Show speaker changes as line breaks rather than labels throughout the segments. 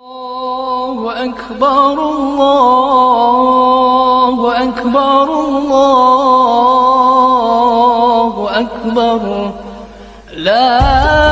الله أكبر الله أكبر الله أكبر لا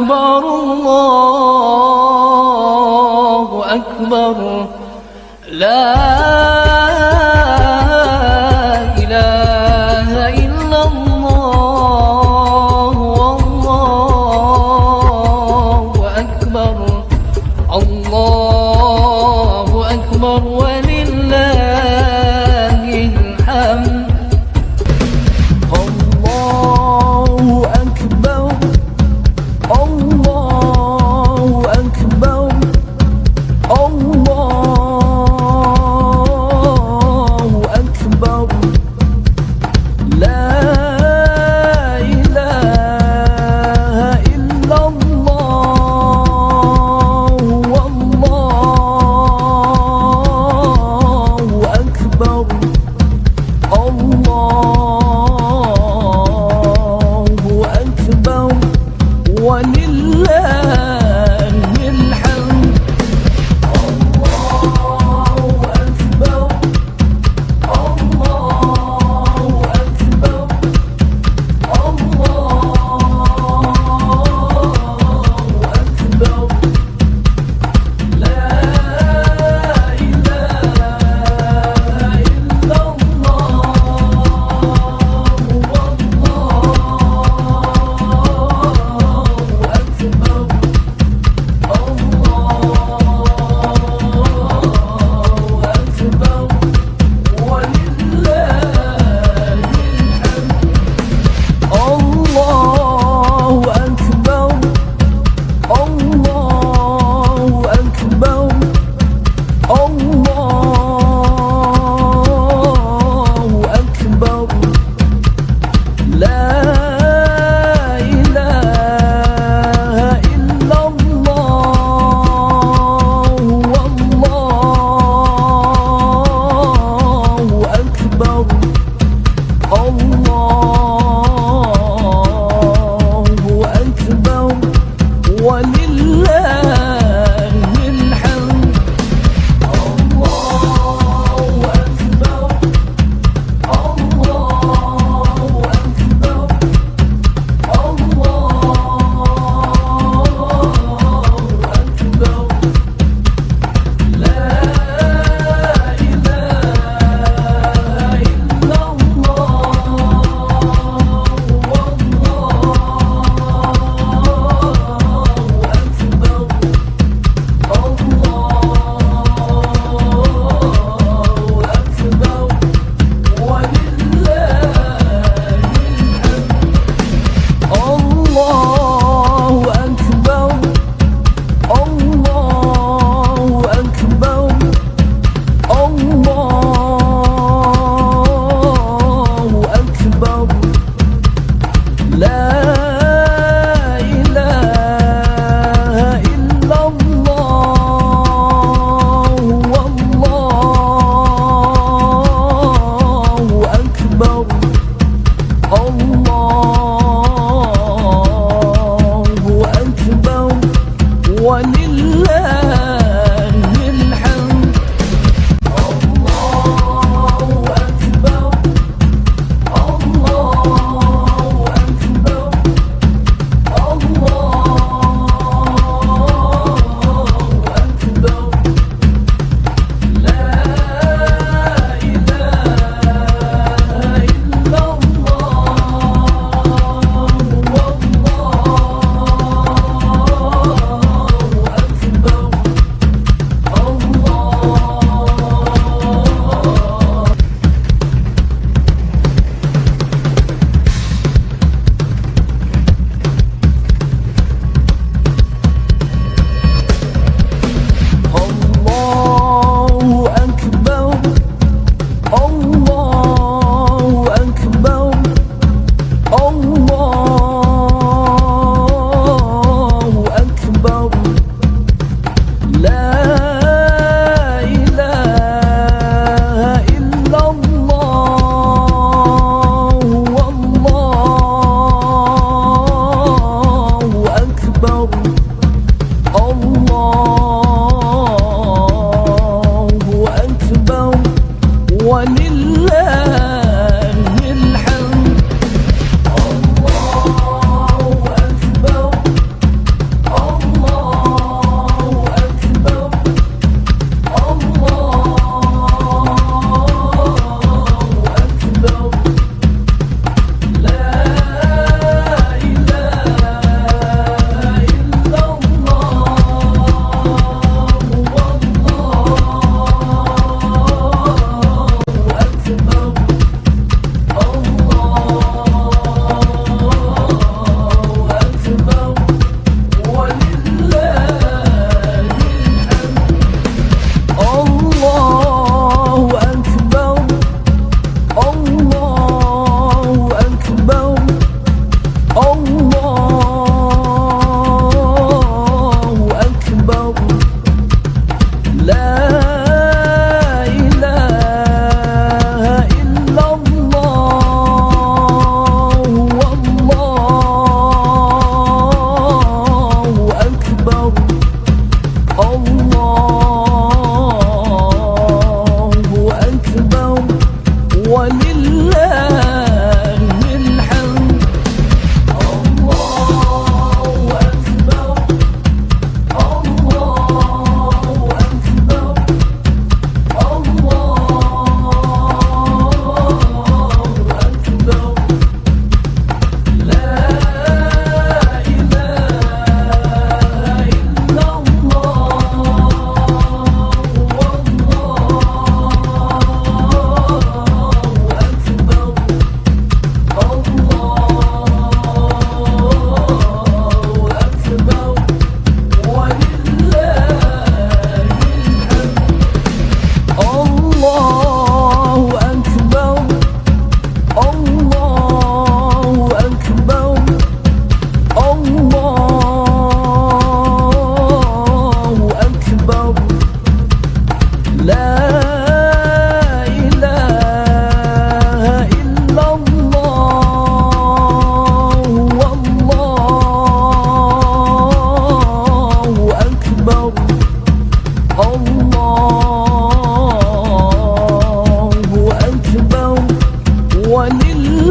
أكبر الله أكبر.
لا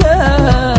love.